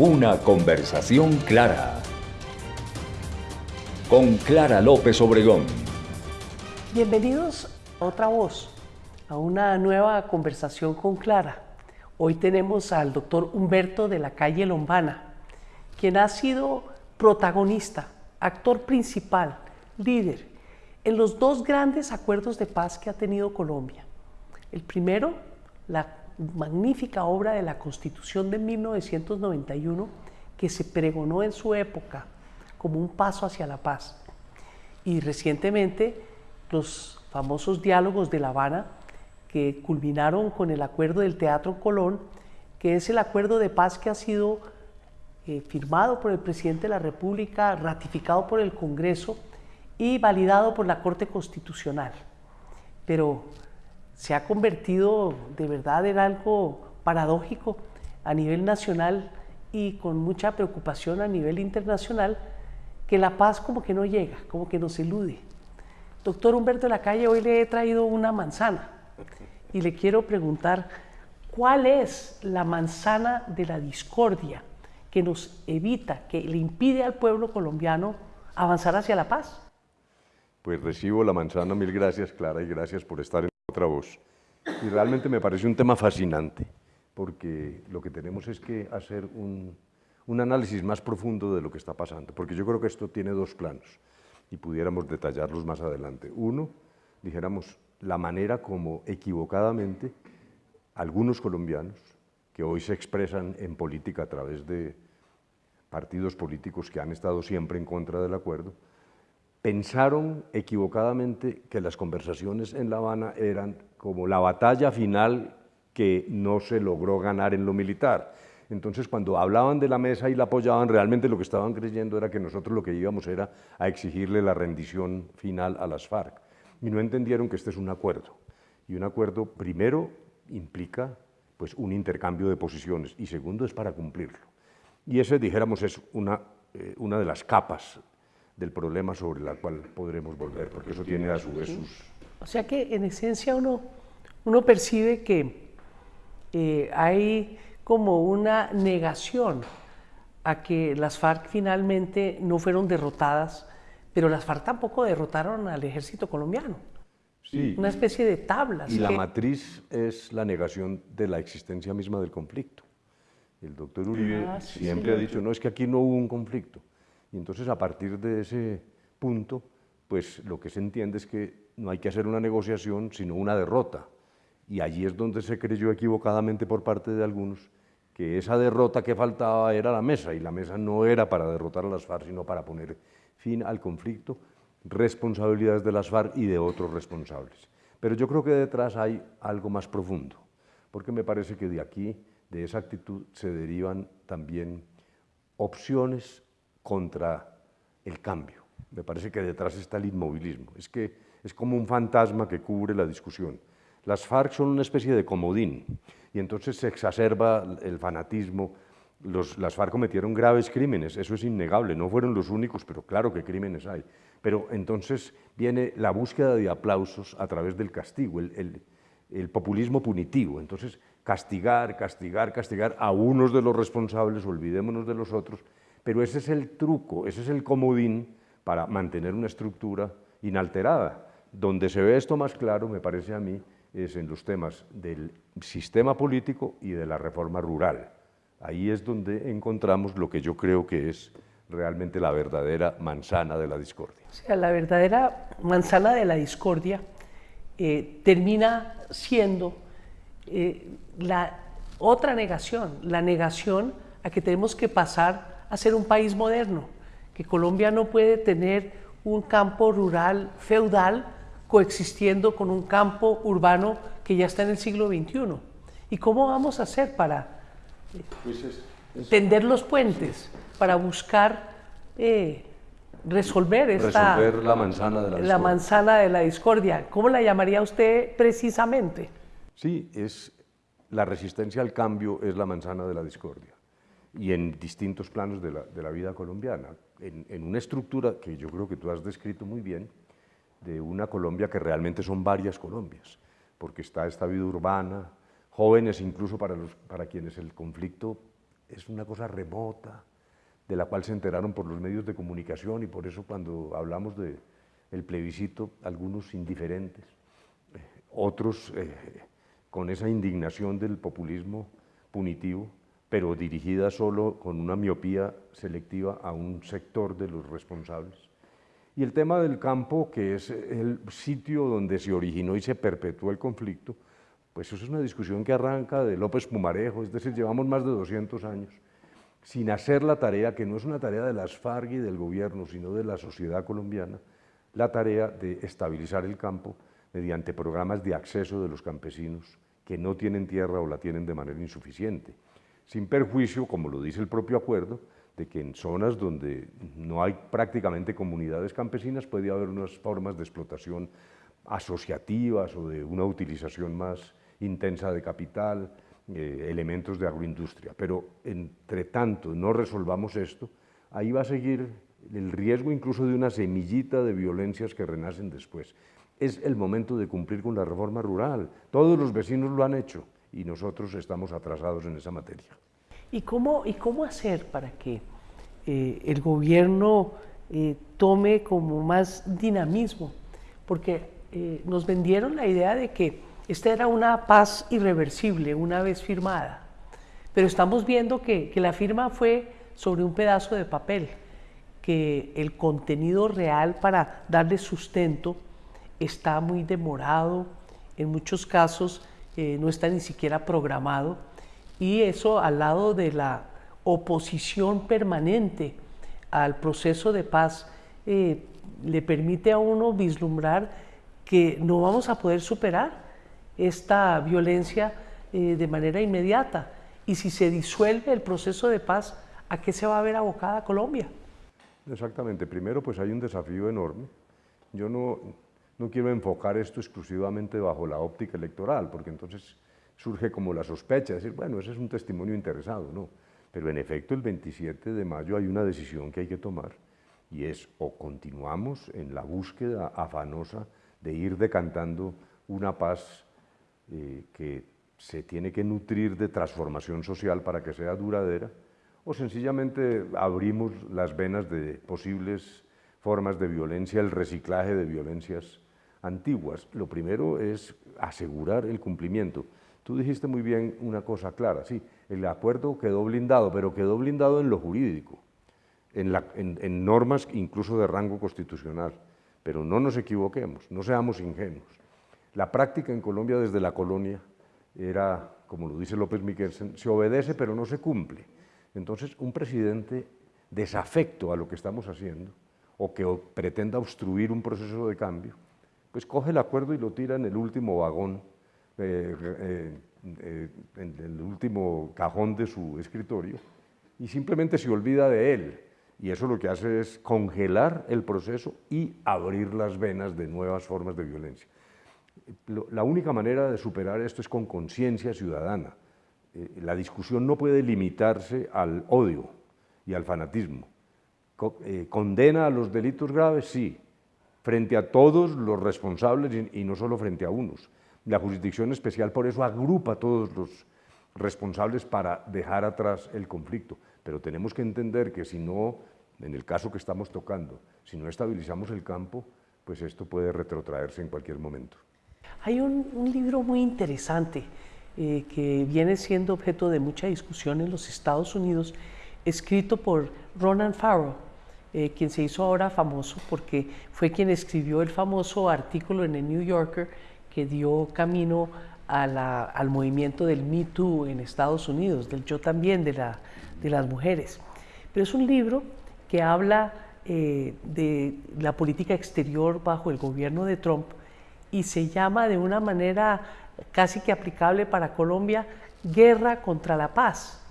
Una conversación clara. Con Clara López Obregón. Bienvenidos a otra voz, a una nueva conversación con Clara. Hoy tenemos al doctor Humberto de la calle Lombana, quien ha sido protagonista, actor principal, líder en los dos grandes acuerdos de paz que ha tenido Colombia. El primero, la magnífica obra de la Constitución de 1991 que se pregonó en su época como un paso hacia la paz. Y recientemente los famosos diálogos de La Habana que culminaron con el acuerdo del Teatro Colón, que es el acuerdo de paz que ha sido eh, firmado por el presidente de la República, ratificado por el Congreso y validado por la Corte Constitucional. Pero se ha convertido de verdad en algo paradójico a nivel nacional y con mucha preocupación a nivel internacional, que la paz como que no llega, como que nos elude. Doctor Humberto de la Calle, hoy le he traído una manzana y le quiero preguntar, ¿cuál es la manzana de la discordia que nos evita, que le impide al pueblo colombiano avanzar hacia la paz? Pues recibo la manzana, mil gracias Clara y gracias por estar en otra voz. Y realmente me parece un tema fascinante, porque lo que tenemos es que hacer un, un análisis más profundo de lo que está pasando, porque yo creo que esto tiene dos planos y pudiéramos detallarlos más adelante. Uno, dijéramos, la manera como equivocadamente algunos colombianos, que hoy se expresan en política a través de partidos políticos que han estado siempre en contra del acuerdo, pensaron equivocadamente que las conversaciones en La Habana eran como la batalla final que no se logró ganar en lo militar. Entonces, cuando hablaban de la mesa y la apoyaban, realmente lo que estaban creyendo era que nosotros lo que íbamos era a exigirle la rendición final a las FARC. Y no entendieron que este es un acuerdo. Y un acuerdo, primero, implica pues, un intercambio de posiciones y segundo, es para cumplirlo. Y ese, dijéramos, es una, eh, una de las capas del problema sobre la cual podremos volver, porque eso tiene a su vez sus... O sea que en esencia uno, uno percibe que eh, hay como una negación a que las FARC finalmente no fueron derrotadas, pero las FARC tampoco derrotaron al ejército colombiano. Sí. Una especie de tablas. Y la matriz es la negación de la existencia misma del conflicto. El doctor Uribe Ah, sí, siempre ha dicho, no, es que aquí no hubo un conflicto. Y entonces a partir de ese punto, pues lo que se entiende es que no hay que hacer una negociación, sino una derrota. Y allí es donde se creyó equivocadamente por parte de algunos que esa derrota que faltaba era la mesa, y la mesa no era para derrotar a las FARC, sino para poner fin al conflicto, responsabilidades de las FARC y de otros responsables. Pero yo creo que detrás hay algo más profundo, porque me parece que de aquí, de esa actitud, se derivan también opciones contra el cambio. Me parece que detrás está el inmovilismo. Es que es como un fantasma que cubre la discusión. Las FARC son una especie de comodín y entonces se exacerba el fanatismo. Los- las FARC cometieron graves crímenes, eso es innegable, no fueron los únicos, pero claro que crímenes hay. Pero entonces viene la búsqueda de aplausos a través del castigo, el, el- el populismo punitivo. Entonces, castigar, castigar, castigar a unos de los responsables, olvidémonos de los otros, pero ese es el truco, ese es el comodín para mantener una estructura inalterada. Donde se ve esto más claro, me parece a mí, es en los temas del sistema político y de la reforma rural. Ahí es donde encontramos lo que yo creo que es realmente la verdadera manzana de la discordia. O sea, la verdadera manzana de la discordia eh, termina siendo eh, la otra negación, la negación a que tenemos que pasar a ser un país moderno, que Colombia no puede tener un campo rural feudal coexistiendo con un campo urbano que ya está en el siglo XXI. ¿Y cómo vamos a hacer para tender los puentes, para buscar eh, resolver esta Resolver la manzana de la la discordia. manzana de la discordia. ¿Cómo la llamaría usted precisamente? Sí, es la resistencia al cambio es la manzana de la discordia y en distintos planos de la, de la vida colombiana, en, en una estructura que yo creo que tú has descrito muy bien, de una Colombia que realmente son varias Colombias, porque está esta vida urbana, jóvenes incluso para, los, para quienes el conflicto es una cosa remota, de la cual se enteraron por los medios de comunicación y por eso cuando hablamos del el plebiscito, algunos indiferentes, eh, otros eh, con esa indignación del populismo punitivo, pero dirigida solo con una miopía selectiva a un sector de los responsables. Y el tema del campo, que es el sitio donde se originó y se perpetuó el conflicto, pues eso es una discusión que arranca de López Pumarejo, es decir, llevamos más de 200 años sin hacer la tarea, que no es una tarea de las FARC y del gobierno, sino de la sociedad colombiana, la tarea de estabilizar el campo mediante programas de acceso de los campesinos que no tienen tierra o la tienen de manera insuficiente, sin perjuicio, como lo dice el propio acuerdo, de que en zonas donde no hay prácticamente comunidades campesinas puede haber unas formas de explotación asociativas o de una utilización más intensa de capital, eh, elementos de agroindustria. Pero entre tanto no resolvamos esto, ahí va a seguir el riesgo incluso de una semillita de violencias que renacen después. Es el momento de cumplir con la reforma rural. Todos los vecinos lo han hecho y nosotros estamos atrasados en esa materia. ¿Y cómo, y cómo hacer para que eh, el gobierno eh, tome como más dinamismo? Porque nos vendieron la idea de que esta era una paz irreversible una vez firmada, pero estamos viendo que, la firma fue sobre un pedazo de papel, que el contenido real para darle sustento está muy demorado, en muchos casos no está ni siquiera programado, y eso al lado de la oposición permanente al proceso de paz eh, le permite a uno vislumbrar que no vamos a poder superar esta violencia eh, de manera inmediata. Y si se disuelve el proceso de paz, ¿a qué se va a ver abocada Colombia? Exactamente. Primero, pues hay un desafío enorme. Yo no, no quiero enfocar esto exclusivamente bajo la óptica electoral, porque entonces surge como la sospecha, de decir, bueno, ese es un testimonio interesado, ¿no? Pero en efecto, el 27 de mayo hay una decisión que hay que tomar, y es o continuamos en la búsqueda afanosa de ir decantando una paz eh, que se tiene que nutrir de transformación social para que sea duradera, o sencillamente abrimos las venas de posibles formas de violencia, el reciclaje de violencias antiguas. Lo primero es asegurar el cumplimiento. Tú dijiste muy bien una cosa clara, sí, el acuerdo quedó blindado, pero quedó blindado en lo jurídico, en, en normas incluso de rango constitucional. Pero no nos equivoquemos, no seamos ingenuos. La práctica en Colombia desde la colonia era, como lo dice López Miguelsen, se obedece pero no se cumple. Entonces, un presidente desafecto a lo que estamos haciendo o que pretenda obstruir un proceso de cambio, pues coge el acuerdo y lo tira en el último vagón, eh, eh, en el último cajón de su escritorio y simplemente se olvida de él. Y eso lo que hace es congelar el proceso y abrir las venas de nuevas formas de violencia la única manera de superar esto es con conciencia ciudadana. Eh, la discusión no puede limitarse al odio y al fanatismo. ¿Condena a los delitos graves? Sí, frente a todos los responsables y, no solo frente a unos. La jurisdicción especial por eso agrupa a todos los responsables para dejar atrás el conflicto. Pero tenemos que entender que si no, en el caso que estamos tocando, si no estabilizamos el campo, pues esto puede retrotraerse en cualquier momento. Hay un, libro muy interesante eh, que viene siendo objeto de mucha discusión en los Estados Unidos, escrito por Ronan Farrow, eh, quien se hizo ahora famoso porque fue quien escribió el famoso artículo en el New Yorker que dio camino al movimiento del Me Too en Estados Unidos, del yo también de, las mujeres. Pero es un libro que habla eh, de la política exterior bajo el gobierno de Trump y se llama de una manera casi que aplicable para Colombia, guerra contra la paz.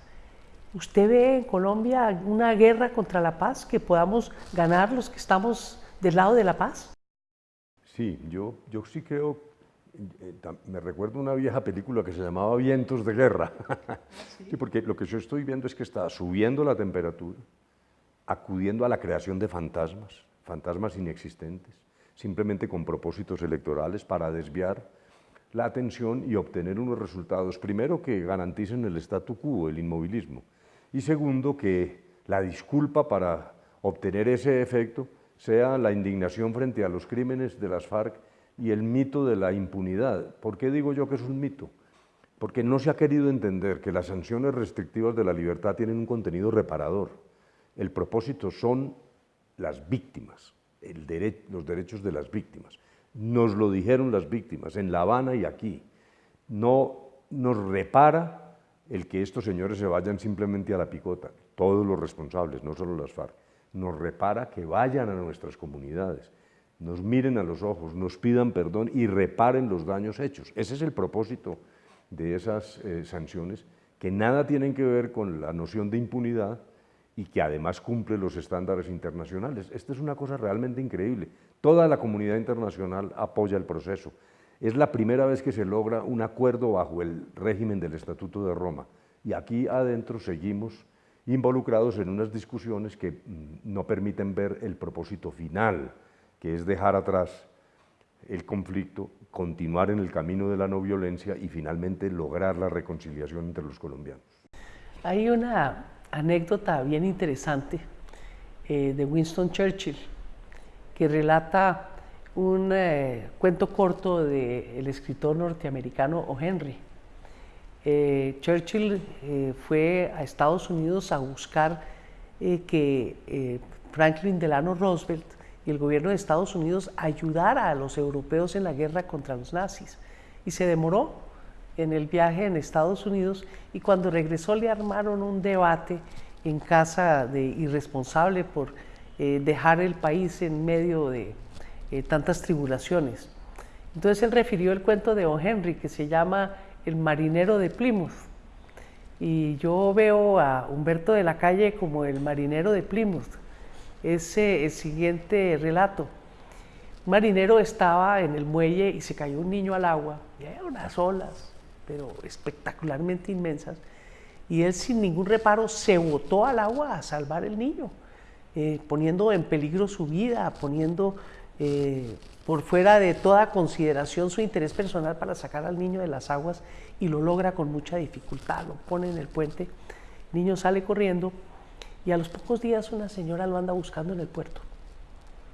¿Usted ve en Colombia una guerra contra la paz que podamos ganar los que estamos del lado de la paz? Sí, yo, yo sí creo, eh, me recuerdo una vieja película que se llamaba Vientos de Guerra, sí, porque lo que yo estoy viendo es que está subiendo la temperatura, acudiendo a la creación de fantasmas, fantasmas inexistentes, simplemente con propósitos electorales para desviar la atención y obtener unos resultados, primero que garanticen el statu quo, el inmovilismo, Y segundo, que la disculpa para obtener ese efecto sea la indignación frente a los crímenes de las FARC y el mito de la impunidad. ¿Por qué digo yo que es un mito? Porque no se ha querido entender que las sanciones restrictivas de la libertad tienen un contenido reparador. El propósito son las víctimas, los derechos de las víctimas. Nos lo dijeron las víctimas en La Habana y aquí. No nos repara el que estos señores se vayan simplemente a la picota, todos los responsables, no solo las FARC. Nos repara que vayan a nuestras comunidades, nos miren a los ojos, nos pidan perdón y reparen los daños hechos. Ese es el propósito de esas eh, sanciones, que nada tienen que ver con la noción de impunidad y que además cumple los estándares internacionales. Esta es una cosa realmente increíble. Toda la comunidad internacional apoya el proceso. Es la primera vez que se logra un acuerdo bajo el régimen del Estatuto de Roma. Y aquí adentro seguimos involucrados en unas discusiones que mm, no permiten ver el propósito final, que es dejar atrás el conflicto, continuar en el camino de la no violencia y finalmente lograr la reconciliación entre los colombianos. Hay una anécdota bien interesante eh, de Winston Churchill que relata un eh, cuento corto del escritor norteamericano O. Henry. Eh, Churchill fue a Estados Unidos a buscar que Franklin Delano Roosevelt y el gobierno de Estados Unidos ayudara a los europeos en la guerra contra los nazis. Y se demoró en el viaje en Estados Unidos y cuando regresó le armaron un debate en casa de irresponsable por eh, dejar el país en medio de eh, tantas tribulaciones. Entonces él refirió el cuento de O. Henry que se llama El marinero de Plymouth. Y yo veo a Humberto de la Calle como el marinero de Plymouth ese el siguiente relato. Un marinero estaba en el muelle y se cayó un niño al agua, y eran unas olas, pero espectacularmente inmensas, y él sin ningún reparo se botó al agua a salvar el niño, eh, poniendo en peligro su vida, poniendo eh, por fuera de toda consideración su interés personal para sacar al niño de las aguas y lo logra con mucha dificultad, lo pone en el puente, el niño sale corriendo y a los pocos días una señora lo anda buscando en el puerto.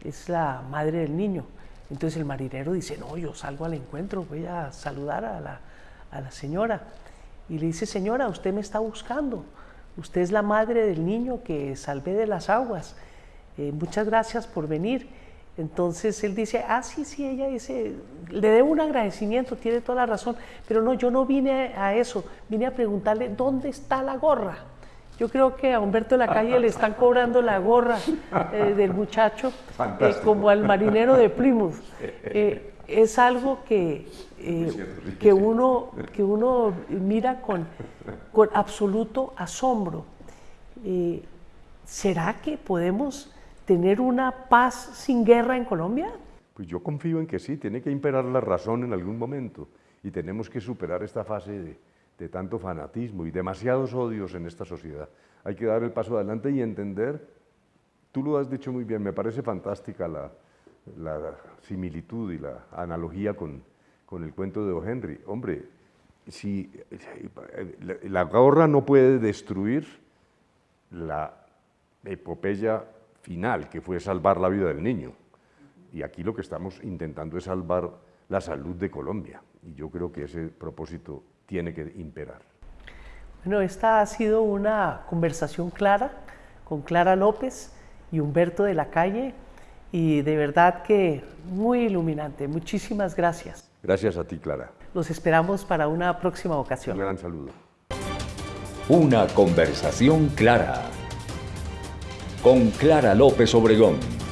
Es la madre del niño. Entonces el marinero dice, no, yo salgo al encuentro, voy a saludar a la, señora. Y le dice, señora, usted me está buscando. Usted es la madre del niño que salvé de las aguas. Eh, muchas gracias por venir. Entonces él dice, ah, sí, sí, ella dice, le debo un agradecimiento, tiene toda la razón, pero no, yo no vine a eso, vine a preguntarle, ¿dónde está la gorra? Yo creo que a Humberto de la Calle le están cobrando la gorra eh, del muchacho eh, como al marinero de Plymouth. Eh, es algo que, que, uno, que uno mira con, con absoluto asombro. ¿Será que podemos tener una paz sin guerra en Colombia? Pues yo confío en que sí, tiene que imperar la razón en algún momento y tenemos que superar esta fase de, de tanto fanatismo y demasiados odios en esta sociedad. Hay que dar el paso adelante y entender, tú lo has dicho muy bien, me parece fantástica la, similitud y la analogía con, con, el cuento de O. Henry. Hombre, si, la gorra no puede destruir la epopeya final, que fue salvar la vida del niño. Y aquí lo que estamos intentando es salvar la salud de Colombia. Y yo creo que ese propósito tiene que imperar. Bueno, esta ha sido una conversación clara con Clara López y Humberto de la Calle y de verdad que muy iluminante. Muchísimas gracias. Gracias a ti, Clara. Los esperamos para una próxima ocasión. Un gran saludo. Una conversación clara con Clara López Obregón.